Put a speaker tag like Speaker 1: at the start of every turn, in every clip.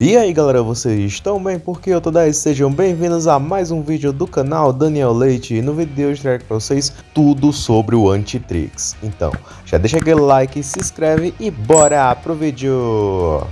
Speaker 1: E aí galera, vocês estão bem? Porque eu tô 10, sejam bem-vindos a mais um vídeo do canal Daniel Leite E no vídeo de hoje trago pra vocês tudo sobre o Antitrix Então, já deixa aquele like, se inscreve e bora pro vídeo!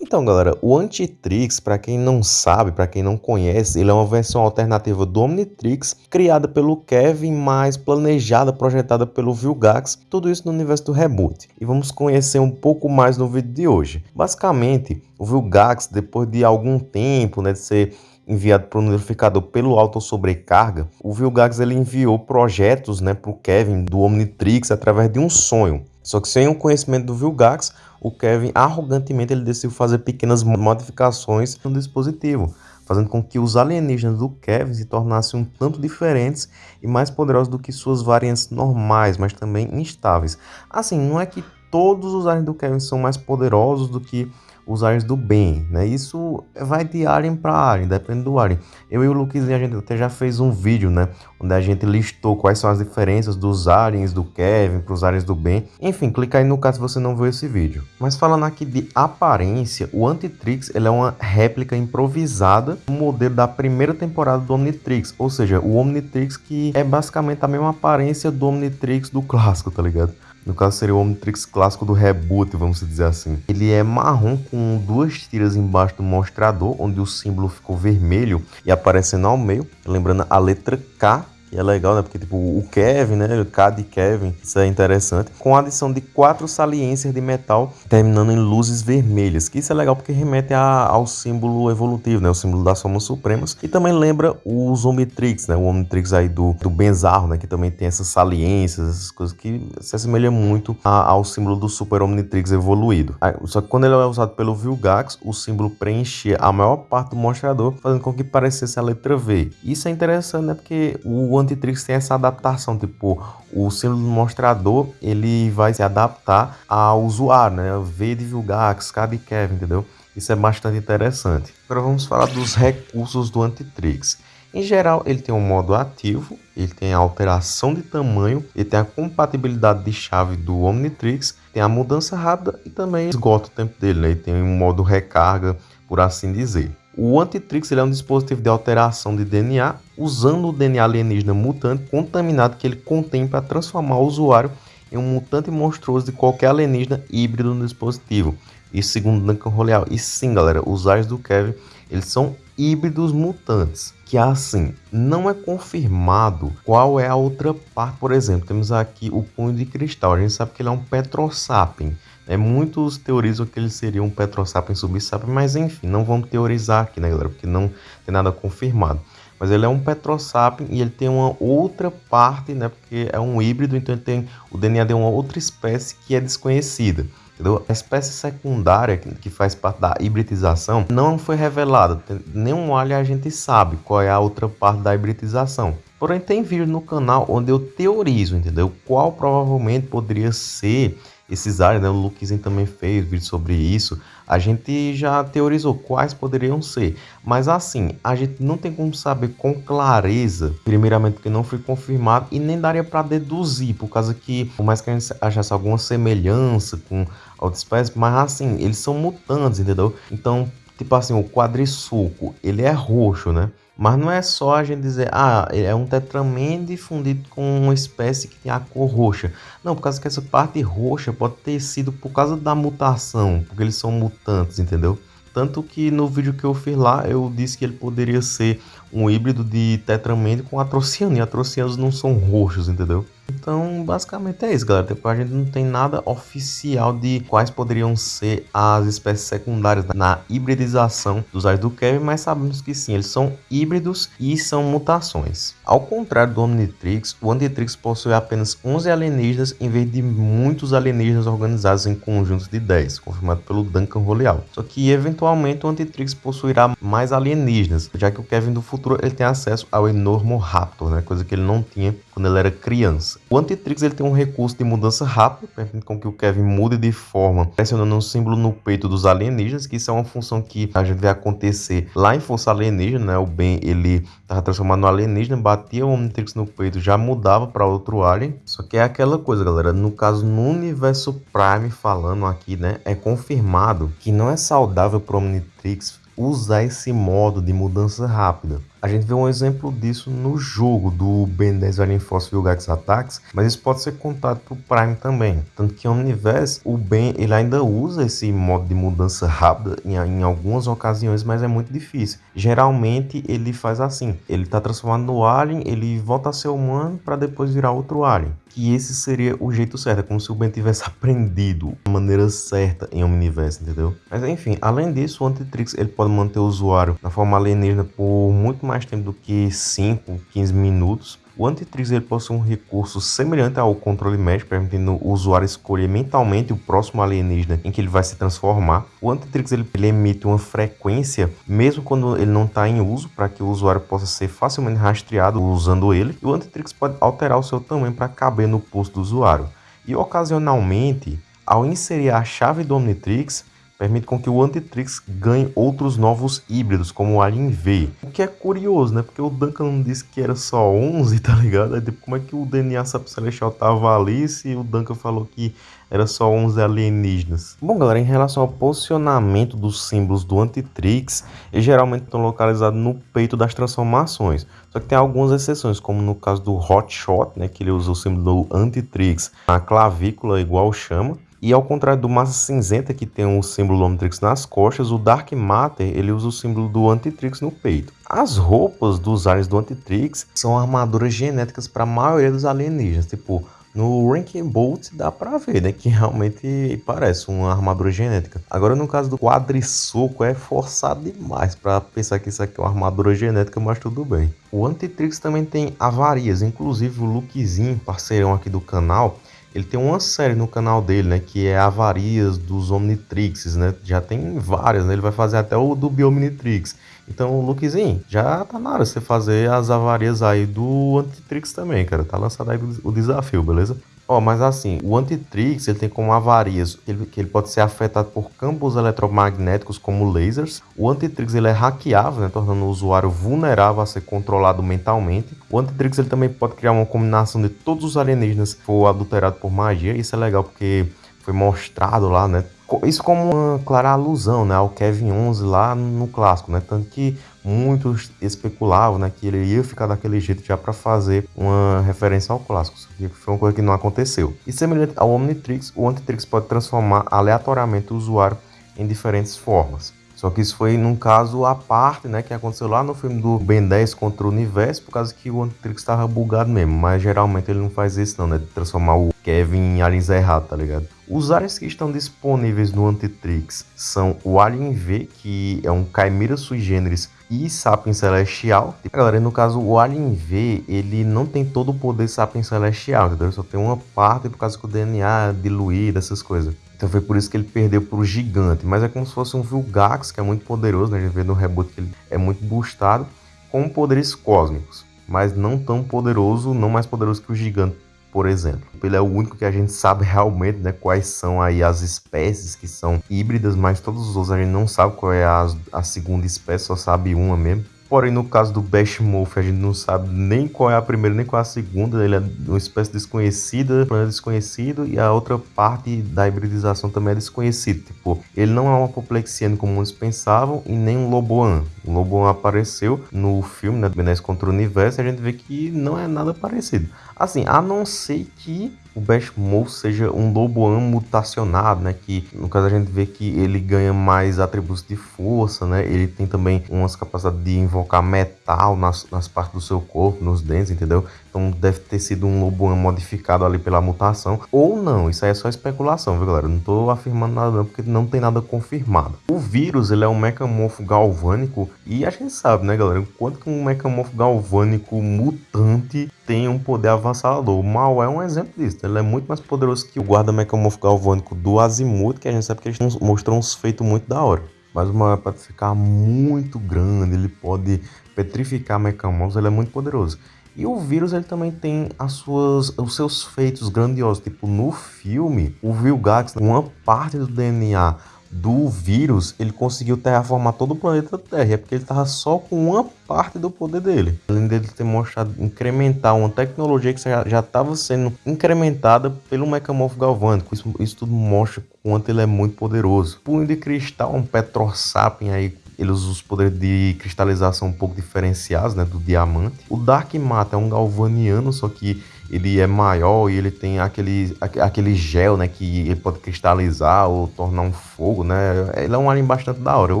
Speaker 1: Então, galera, o Antitrix, para quem não sabe, para quem não conhece, ele é uma versão alternativa do Omnitrix, criada pelo Kevin, mas planejada, projetada pelo Vilgax, tudo isso no universo do Reboot. E vamos conhecer um pouco mais no vídeo de hoje. Basicamente, o Vilgax, depois de algum tempo, né, de ser enviado para o notificador pelo auto sobrecarga, o Vilgax ele enviou projetos né, para o Kevin do Omnitrix através de um sonho. Só que sem o conhecimento do Vilgax, o Kevin arrogantemente ele decidiu fazer pequenas modificações no dispositivo, fazendo com que os alienígenas do Kevin se tornassem um tanto diferentes e mais poderosos do que suas variantes normais, mas também instáveis. Assim, não é que todos os aliens do Kevin são mais poderosos do que os aliens do bem, né? Isso vai de alien para alien, depende do alien. Eu e o Luquezinho, a gente até já fez um vídeo, né? Onde a gente listou quais são as diferenças dos aliens do Kevin para os aliens do bem. Enfim, clica aí no caso se você não viu esse vídeo. Mas falando aqui de aparência, o Antitrix ele é uma réplica improvisada do modelo da primeira temporada do Omnitrix. Ou seja, o Omnitrix que é basicamente a mesma aparência do Omnitrix do clássico, tá ligado? No caso seria o Omnitrix clássico do reboot, vamos dizer assim. Ele é marrom com duas tiras embaixo do mostrador, onde o símbolo ficou vermelho e aparecendo ao meio, lembrando a letra K e é legal, né? Porque, tipo, o Kevin, né? O K de Kevin, isso é interessante. Com a adição de quatro saliências de metal, terminando em luzes vermelhas. Que isso é legal porque remete a, ao símbolo evolutivo, né? O símbolo das formas supremas. E também lembra os Omnitrix, né? O Omnitrix aí do, do Benzarro, né? Que também tem essas saliências, essas coisas que se assemelham muito a, ao símbolo do Super Omnitrix evoluído. Só que quando ele é usado pelo Vilgax, o símbolo preenchia a maior parte do mostrador, fazendo com que parecesse a letra V. Isso é interessante, né? Porque o Antitrix tem essa adaptação, tipo, o símbolo do mostrador, ele vai se adaptar ao usuário, né? V de Vilgax, K de Kevin, entendeu? Isso é bastante interessante. Agora vamos falar dos recursos do Antitrix. Em geral, ele tem um modo ativo, ele tem a alteração de tamanho, ele tem a compatibilidade de chave do Omnitrix, tem a mudança rápida e também esgota o tempo dele, né? Ele tem um modo recarga, por assim dizer. O Antitrix é um dispositivo de alteração de DNA usando o DNA alienígena mutante contaminado que ele contém para transformar o usuário em um mutante monstruoso de qualquer alienígena híbrido no dispositivo. Isso segundo Duncan Roleal. E sim, galera, os aliens do Kevin, eles são híbridos mutantes. Que assim, não é confirmado qual é a outra parte. Por exemplo, temos aqui o punho de cristal. A gente sabe que ele é um Petrosapien. É, muitos teorizam que ele seria um Petrosapiens subsapiens, mas enfim, não vamos teorizar aqui, né, galera? Porque não tem nada confirmado. Mas ele é um Petrosapiens e ele tem uma outra parte, né? Porque é um híbrido, então ele tem o DNA de uma outra espécie que é desconhecida. Entendeu? A espécie secundária que faz parte da hibridização não foi revelada. Nenhum alien a gente sabe qual é a outra parte da hibridização. Porém, tem vídeo no canal onde eu teorizo, entendeu? Qual provavelmente poderia ser esses áreas, né? O Luquinho também fez vídeo sobre isso. A gente já teorizou quais poderiam ser, mas assim, a gente não tem como saber com clareza, primeiramente porque não foi confirmado e nem daria para deduzir, por causa que, por mais que a gente achasse alguma semelhança com outras espécies, mas assim, eles são mutantes, entendeu? Então, tipo assim, o quadrisulco, ele é roxo, né? Mas não é só a gente dizer, ah, é um tetramende fundido com uma espécie que tem a cor roxa. Não, por causa que essa parte roxa pode ter sido por causa da mutação, porque eles são mutantes, entendeu? Tanto que no vídeo que eu fiz lá, eu disse que ele poderia ser um híbrido de tetramende com atrociano, e atrocianos não são roxos, entendeu? Então, basicamente é isso, galera. Tipo, a gente não tem nada oficial de quais poderiam ser as espécies secundárias na hibridização dos aliens do Kevin, mas sabemos que sim, eles são híbridos e são mutações. Ao contrário do Omnitrix, o Omnitrix possui apenas 11 alienígenas em vez de muitos alienígenas organizados em conjuntos de 10, confirmado pelo Duncan Roleal. Só que, eventualmente, o Omnitrix possuirá mais alienígenas, já que o Kevin do futuro ele tem acesso ao Enormo Raptor, né? coisa que ele não tinha quando ele era criança. O Antitrix ele tem um recurso de mudança rápida, permitindo com que o Kevin mude de forma, pressionando um símbolo no peito dos alienígenas, que isso é uma função que a gente vê acontecer lá em Força Alienígena, né? O Ben ele tava transformado no alienígena, batia o Omnitrix no peito, já mudava para outro alien. Só que é aquela coisa, galera, no caso no universo Prime falando aqui, né, é confirmado que não é saudável para Omnitrix usar esse modo de mudança rápida. A gente vê um exemplo disso no jogo do Ben 10 Alien Force Vilgax Attacks, mas isso pode ser contado pro Prime também. Tanto que no universo, o Ben ele ainda usa esse modo de mudança rápida em, em algumas ocasiões, mas é muito difícil. Geralmente ele faz assim, ele tá transformado no Alien, ele volta a ser humano para depois virar outro Alien que esse seria o jeito certo, é como se o Ben tivesse aprendido a maneira certa em Omniverse, entendeu? Mas enfim, além disso, o Antitrix ele pode manter o usuário na forma alienígena por muito mais tempo do que 5, 15 minutos. O Antitrix ele possui um recurso semelhante ao controle Mesh, permitindo o usuário escolher mentalmente o próximo alienígena em que ele vai se transformar. O Antitrix ele, ele emite uma frequência, mesmo quando ele não está em uso, para que o usuário possa ser facilmente rastreado usando ele. E o Antitrix pode alterar o seu tamanho para caber no posto do usuário. E ocasionalmente, ao inserir a chave do Omnitrix, permite com que o Antitrix ganhe outros novos híbridos, como o Alien V. O que é curioso, né? Porque o Duncan não disse que era só 11, tá ligado? Aí, tipo, como é que o DNA Celestial tava ali se o Duncan falou que era só 11 alienígenas? Bom, galera, em relação ao posicionamento dos símbolos do Antitrix, eles geralmente estão localizados no peito das transformações. Só que tem algumas exceções, como no caso do Hotshot, né? Que ele usa o símbolo do Antitrix na clavícula, igual chama. E ao contrário do Massa Cinzenta, que tem o símbolo do Omnitrix nas costas, o Dark Matter ele usa o símbolo do Antitrix no peito. As roupas dos aliens do Antitrix são armaduras genéticas para a maioria dos alienígenas, tipo no Ranking Bolt dá pra ver, né? Que realmente parece uma armadura genética. Agora, no caso do quadriçoco, é forçado demais para pensar que isso aqui é uma armadura genética, mas tudo bem. O Antitrix também tem avarias, inclusive o Lukezinho, parceirão aqui do canal, ele tem uma série no canal dele, né? Que é Avarias dos Omnitrixes, né? Já tem várias, né? Ele vai fazer até o do Biomnitrix. Então, Lukezinho, já tá na hora você fazer as avarias aí do Antitrix também, cara. Tá lançado aí o desafio, beleza? Ó, oh, mas assim, o Antitrix ele tem como avarias ele, que ele pode ser afetado por campos eletromagnéticos como lasers. O Antitrix ele é hackeável, né, tornando o usuário vulnerável a ser controlado mentalmente. O Antitrix ele também pode criar uma combinação de todos os alienígenas que for adulterado por magia. Isso é legal porque foi mostrado lá, né? Isso como uma clara alusão né, ao Kevin 11 lá no clássico, né? Tanto que muitos especulavam né, que ele ia ficar daquele jeito já para fazer uma referência ao clássico. Isso aqui foi uma coisa que não aconteceu. E semelhante ao Omnitrix, o Omnitrix pode transformar aleatoriamente o usuário em diferentes formas. Só que isso foi num caso à parte, né? Que aconteceu lá no filme do Ben 10 contra o Universo, por causa que o Omnitrix estava bugado mesmo. Mas geralmente ele não faz isso não, né? De transformar o Kevin em aliens errado, tá ligado? Os aliens que estão disponíveis no Antitrix são o Alien V, que é um Chimera sui generis e Sapiens Celestial. Galera, no caso, o Alien V, ele não tem todo o poder Sapiens Celestial, entendeu? Ele só tem uma parte por causa que o DNA é diluído, essas coisas. Então foi por isso que ele perdeu para o gigante. Mas é como se fosse um Vilgax, que é muito poderoso, né? A gente vê no reboot que ele é muito boostado, com poderes cósmicos. Mas não tão poderoso, não mais poderoso que o gigante por exemplo. Ele é o único que a gente sabe realmente né, quais são aí as espécies que são híbridas, mas todos os outros a gente não sabe qual é a, a segunda espécie, só sabe uma mesmo. Porém, no caso do Bashmorph, a gente não sabe nem qual é a primeira, nem qual é a segunda. Ele é uma espécie desconhecida, planeta desconhecido, e a outra parte da hibridização também é desconhecida. Tipo, ele não é um apoplexiano como muitos pensavam, e nem um Loboan. O Loboan apareceu no filme, né, do contra o Universo, e a gente vê que não é nada parecido. Assim, a não ser que o Bashmouth seja um Loboan mutacionado, né? Que no caso a gente vê que ele ganha mais atributos de força, né? Ele tem também umas capacidades de invocar metal nas, nas partes do seu corpo, nos dentes, entendeu? Então deve ter sido um Loboan modificado ali pela mutação. Ou não, isso aí é só especulação, viu galera? Não tô afirmando nada não, porque não tem nada confirmado. O vírus, ele é um mecamorfo galvânico e a gente sabe, né galera? Quanto que um mecamorfo galvânico mutante tem um poder avassalador. O Mal é um exemplo disso. Ele é muito mais poderoso que o guarda mecamorfo galvânico do Azimuth, que a gente sabe que eles mostram uns feitos muito da hora. Mas o Mal pode ficar muito grande, ele pode petrificar mecamorfos, ele é muito poderoso. E o vírus ele também tem as suas, os seus feitos grandiosos. Tipo, no filme, o Vilgax, uma parte do DNA do vírus, ele conseguiu terraformar todo o planeta Terra. É porque ele estava só com uma parte do poder dele. Além dele ter mostrado incrementar uma tecnologia que já estava sendo incrementada pelo Mecamorfo Galvânico. Isso, isso tudo mostra quanto ele é muito poderoso. Punho de cristal, um Petrosapien aí ele usa os poderes de cristalização um pouco diferenciados, né, do diamante. O Dark Matter é um galvaniano, só que ele é maior e ele tem aquele, aquele gel, né, que ele pode cristalizar ou tornar um fogo, né? Ele é um alien bastante da hora, eu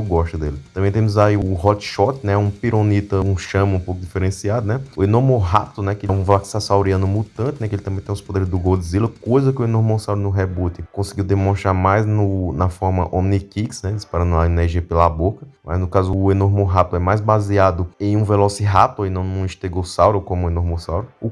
Speaker 1: gosto dele. Também temos aí o Hot Shot, né, um pironita, um chama um pouco diferenciado, né? O Enormorato, né, que é um Vlaxasauriano mutante, né, que ele também tem os poderes do Godzilla, coisa que o Enormossauro no reboot conseguiu demonstrar mais no, na forma Omnikix, né, disparando a energia pela boca. Mas no caso o Enormorato é mais baseado em um Velociraptor e não num Stegossauro como o Enormossauro. O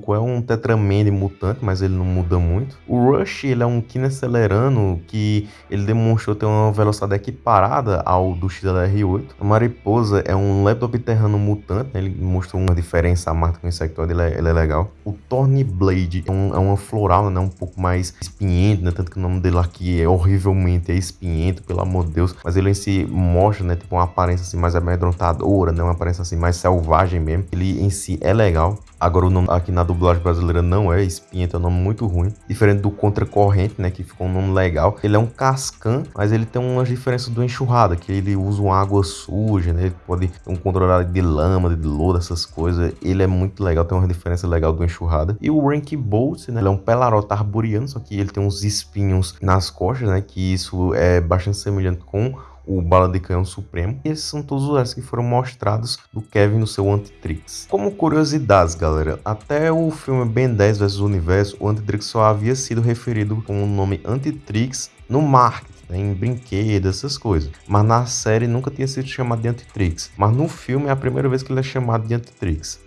Speaker 1: Quadrisoco é um Tetramende mutante, mas ele não muda muito. O Rush, ele é um Kinecelerano que ele demonstrou ter uma velocidade equiparada ao do XLR8. A Mariposa é um Leptopterrano mutante, né? ele mostrou uma diferença a marca com o insectoide, ele é, ele é legal. O Thornblade é, um, é uma floral, né? um pouco mais espinhento, né? tanto que o nome dele aqui é horrivelmente é espinhento, pelo amor de Deus, mas ele em si mostra né? tipo, uma aparência assim, mais amedrontadora, né? uma aparência assim, mais selvagem mesmo. Ele em si é legal. Agora o nome aqui na dublagem brasileira não é Espinheta, é um nome muito ruim. Diferente do Contracorrente, né, que ficou um nome legal. Ele é um cascan, mas ele tem umas diferenças do enxurrada, que ele usa uma água suja, né, ele pode ter um controle de lama, de lodo, essas coisas. Ele é muito legal, tem uma diferença legal do enxurrada. E o Rank Bolt, né, ele é um pelarota arboriano, só que ele tem uns espinhos nas costas, né, que isso é bastante semelhante com o Bala de Canhão Supremo. Esses são todos os restos que foram mostrados do Kevin no seu Antitrix. Como curiosidades, galera, até o filme Ben 10 vs Universo, o Antitrix só havia sido referido com o nome Antitrix no marketing né, em brinquedos, essas coisas. Mas na série nunca tinha sido chamado de Antitrix. Mas no filme é a primeira vez que ele é chamado de Antitrix.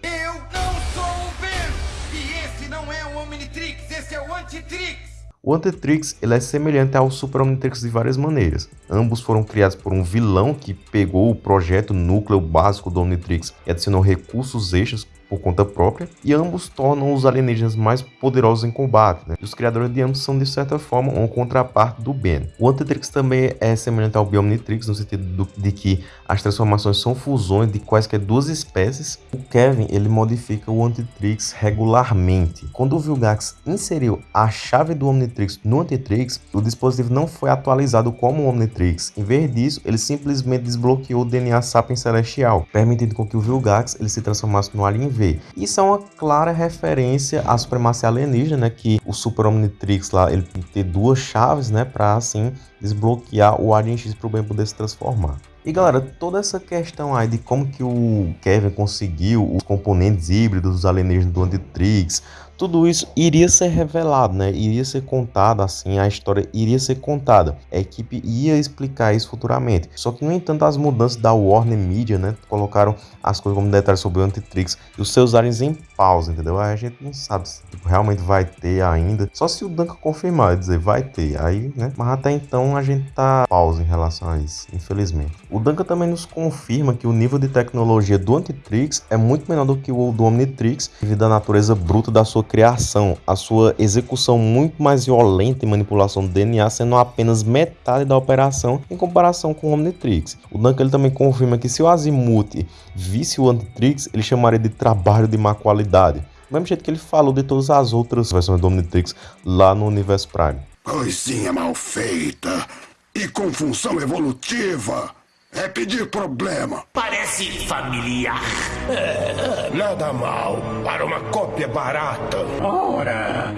Speaker 2: O Antitrix
Speaker 1: ele é semelhante ao Super Omnitrix de várias maneiras. Ambos foram criados por um vilão que pegou o projeto núcleo básico do Omnitrix e adicionou recursos extras por conta própria, e ambos tornam os alienígenas mais poderosos em combate. Né? E os criadores de ambos são, de certa forma, uma contraparte do Ben. O Antitrix também é semelhante ao Biomnitrix, no sentido do, de que as transformações são fusões de quaisquer duas espécies. O Kevin ele modifica o Antitrix regularmente. Quando o Vilgax inseriu a chave do Omnitrix no Antitrix, o dispositivo não foi atualizado como o Omnitrix. Em vez disso, ele simplesmente desbloqueou o DNA Sapiens Celestial, permitindo com que o Vilgax ele se transformasse no Alien Isso é uma clara referência à supremacia alienígena, né, que o Super Omnitrix lá, ele tem que ter duas chaves, né, para assim desbloquear o Alien X para o bem poder se transformar. E galera, toda essa questão aí de como que o Kevin conseguiu os componentes híbridos dos alienígenas do Antitrix, tudo isso iria ser revelado, né? Iria ser contado assim, a história iria ser contada. A equipe ia explicar isso futuramente. Só que, no entanto, as mudanças da Warner Media, né? Colocaram as coisas como detalhes sobre o Antitrix e os seus aliens em pausa, entendeu? Aí a gente não sabe se tipo, realmente vai ter ainda. Só se o Duncan confirmar dizer vai ter. Aí, né? Mas até então a gente tá pausa em relação a isso, infelizmente. O Duncan também nos confirma que o nível de tecnologia do Antitrix é muito menor do que o do Omnitrix, devido à natureza bruta da sua criação, a sua execução muito mais violenta e manipulação do DNA sendo apenas metade da operação em comparação com o Omnitrix. O Duncan ele também confirma que se o Azimuth visse o Omnitrix, ele chamaria de trabalho de má qualidade. Do mesmo jeito que ele falou de todas as outras versões do Omnitrix lá no Universo Prime.
Speaker 3: Coisinha mal feita e com função evolutiva é pedir problema.
Speaker 4: Parece familiar.
Speaker 3: É, nada mal para uma cópia barata.
Speaker 5: Ora,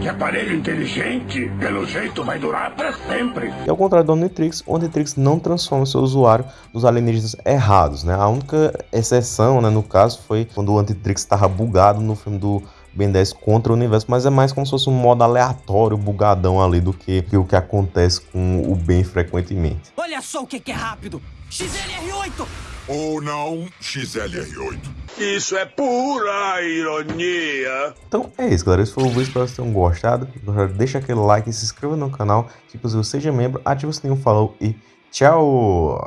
Speaker 5: que aparelho inteligente, pelo jeito vai durar para sempre.
Speaker 1: E ao contrário do Omnitrix, o Omnitrix não transforma seu usuário nos alienígenas errados, né? A única exceção, né, no caso, foi quando o Omnitrix estava bugado no filme do Ben 10 contra o universo, mas é mais como se fosse um modo aleatório, bugadão ali, do que, que o que acontece com o Ben frequentemente.
Speaker 6: Olha só o que, que é rápido! XLR8!
Speaker 3: Ou não, XLR8.
Speaker 5: Isso é pura ironia.
Speaker 1: Então é isso, galera. Esse foi o vídeo. Espero que vocês tenham gostado. Deixa aquele like, se inscreva no canal. Se você seja membro, ative o sininho, falou e tchau!